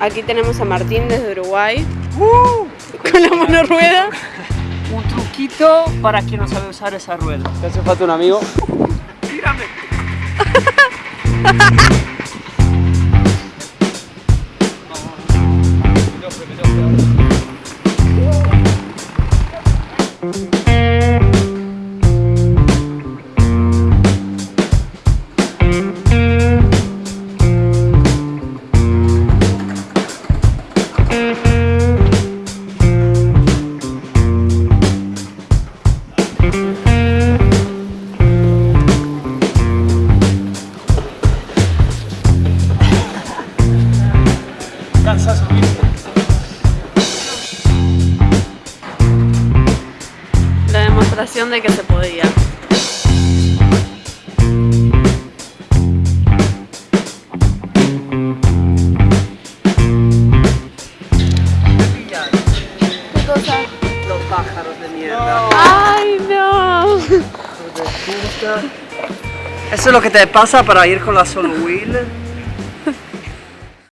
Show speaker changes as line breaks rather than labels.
Aquí tenemos a Martín desde Uruguay. con la monorueda.
Un truquito para quien no sabe usar esa rueda.
¿Te hace falta un amigo?
¡Tírame! Cansa
demostración de que se podía. ¿Qué cosa?
Los pájaros de mierda.
¡Ay, no!
Eso es lo que te pasa para ir con la solo wheel.